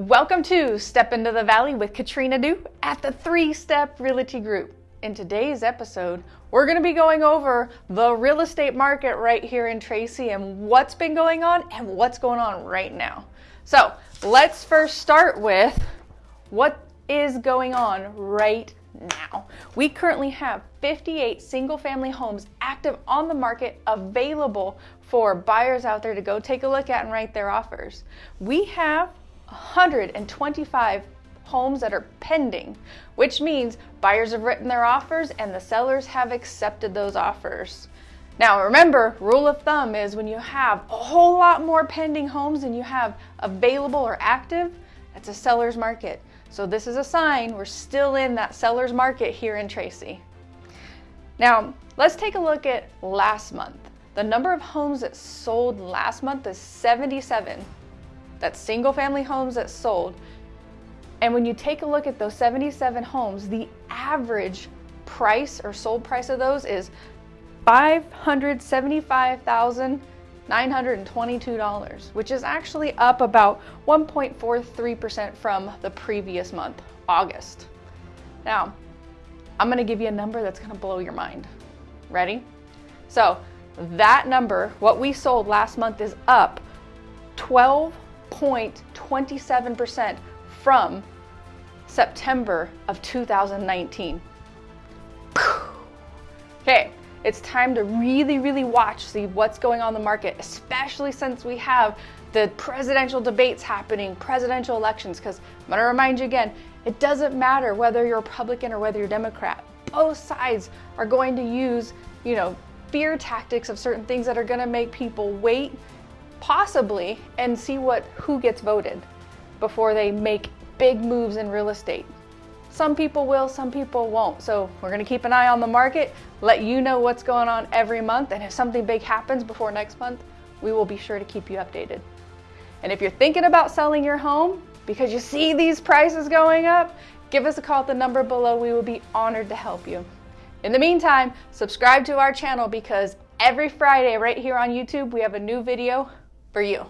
Welcome to Step into the Valley with Katrina Du at the Three Step Realty Group. In today's episode, we're going to be going over the real estate market right here in Tracy and what's been going on and what's going on right now. So, let's first start with what is going on right now. We currently have 58 single family homes active on the market available for buyers out there to go take a look at and write their offers. We have 125 homes that are pending, which means buyers have written their offers and the sellers have accepted those offers. Now remember, rule of thumb is when you have a whole lot more pending homes than you have available or active, that's a seller's market. So this is a sign we're still in that seller's market here in Tracy. Now, let's take a look at last month. The number of homes that sold last month is 77. That's single family homes that sold. And when you take a look at those 77 homes, the average price or sold price of those is $575,922, which is actually up about 1.43% from the previous month, August. Now, I'm gonna give you a number that's gonna blow your mind. Ready? So that number, what we sold last month is up 12 0.27% from September of 2019. Okay, it's time to really, really watch, see what's going on in the market, especially since we have the presidential debates happening, presidential elections, because I'm gonna remind you again, it doesn't matter whether you're Republican or whether you're Democrat. Both sides are going to use, you know, fear tactics of certain things that are gonna make people wait possibly and see what who gets voted before they make big moves in real estate. Some people will, some people won't. So we're gonna keep an eye on the market, let you know what's going on every month, and if something big happens before next month, we will be sure to keep you updated. And if you're thinking about selling your home because you see these prices going up, give us a call at the number below. We will be honored to help you. In the meantime, subscribe to our channel because every Friday right here on YouTube, we have a new video for you.